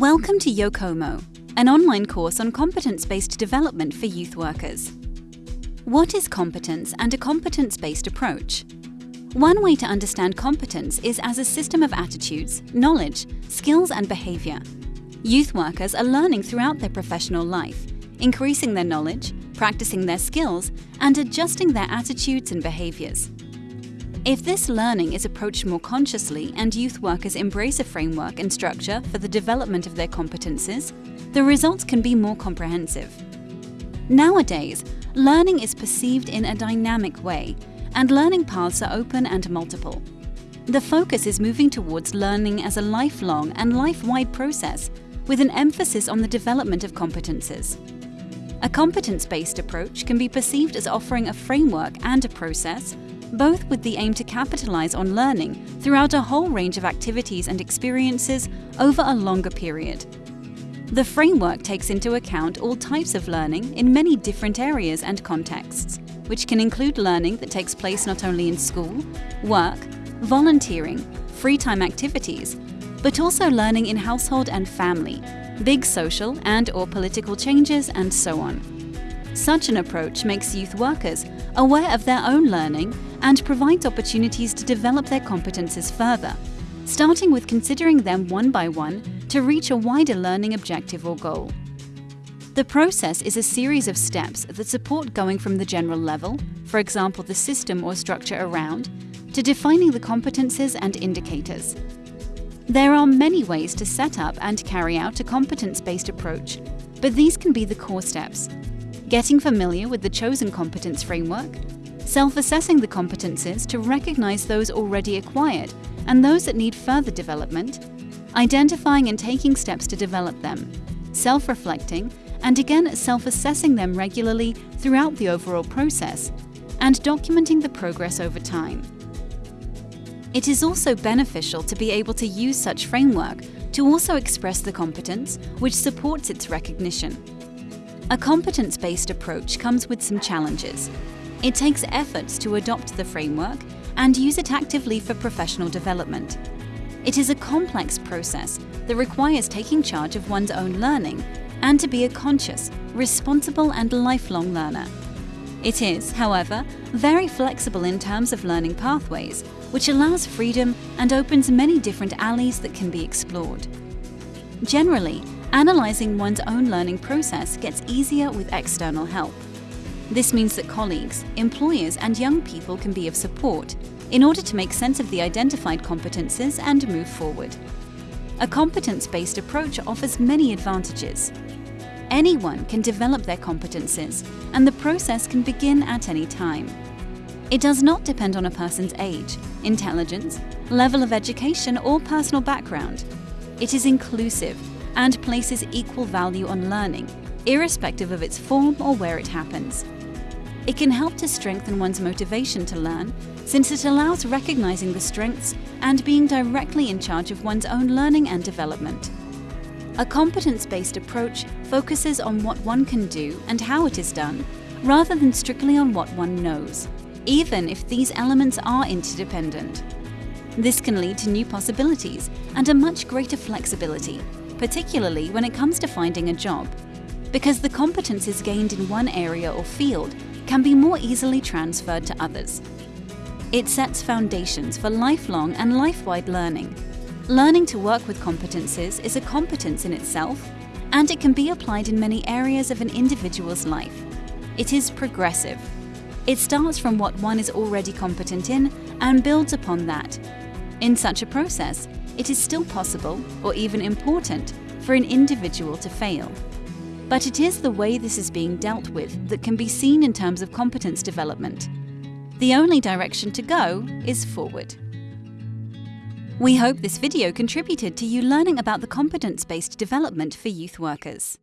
Welcome to Yokomo, an online course on competence-based development for youth workers. What is competence and a competence-based approach? One way to understand competence is as a system of attitudes, knowledge, skills and behaviour. Youth workers are learning throughout their professional life, increasing their knowledge, practicing their skills and adjusting their attitudes and behaviours. If this learning is approached more consciously and youth workers embrace a framework and structure for the development of their competences, the results can be more comprehensive. Nowadays, learning is perceived in a dynamic way, and learning paths are open and multiple. The focus is moving towards learning as a lifelong and life-wide process, with an emphasis on the development of competences. A competence-based approach can be perceived as offering a framework and a process both with the aim to capitalize on learning throughout a whole range of activities and experiences over a longer period. The framework takes into account all types of learning in many different areas and contexts, which can include learning that takes place not only in school, work, volunteering, free time activities, but also learning in household and family, big social and or political changes and so on. Such an approach makes youth workers aware of their own learning and provides opportunities to develop their competences further, starting with considering them one by one to reach a wider learning objective or goal. The process is a series of steps that support going from the general level, for example the system or structure around, to defining the competences and indicators. There are many ways to set up and carry out a competence-based approach, but these can be the core steps, getting familiar with the chosen competence framework, self-assessing the competences to recognize those already acquired and those that need further development, identifying and taking steps to develop them, self-reflecting, and again self-assessing them regularly throughout the overall process, and documenting the progress over time. It is also beneficial to be able to use such framework to also express the competence which supports its recognition. A competence-based approach comes with some challenges. It takes efforts to adopt the framework and use it actively for professional development. It is a complex process that requires taking charge of one's own learning and to be a conscious, responsible and lifelong learner. It is, however, very flexible in terms of learning pathways, which allows freedom and opens many different alleys that can be explored. Generally, Analysing one's own learning process gets easier with external help. This means that colleagues, employers and young people can be of support in order to make sense of the identified competences and move forward. A competence-based approach offers many advantages. Anyone can develop their competences and the process can begin at any time. It does not depend on a person's age, intelligence, level of education or personal background. It is inclusive and places equal value on learning, irrespective of its form or where it happens. It can help to strengthen one's motivation to learn, since it allows recognizing the strengths and being directly in charge of one's own learning and development. A competence-based approach focuses on what one can do and how it is done, rather than strictly on what one knows, even if these elements are interdependent. This can lead to new possibilities and a much greater flexibility, particularly when it comes to finding a job, because the competences gained in one area or field can be more easily transferred to others. It sets foundations for lifelong and life-wide learning. Learning to work with competences is a competence in itself, and it can be applied in many areas of an individual's life. It is progressive. It starts from what one is already competent in and builds upon that. In such a process, it is still possible, or even important, for an individual to fail. But it is the way this is being dealt with that can be seen in terms of competence development. The only direction to go is forward. We hope this video contributed to you learning about the competence-based development for youth workers.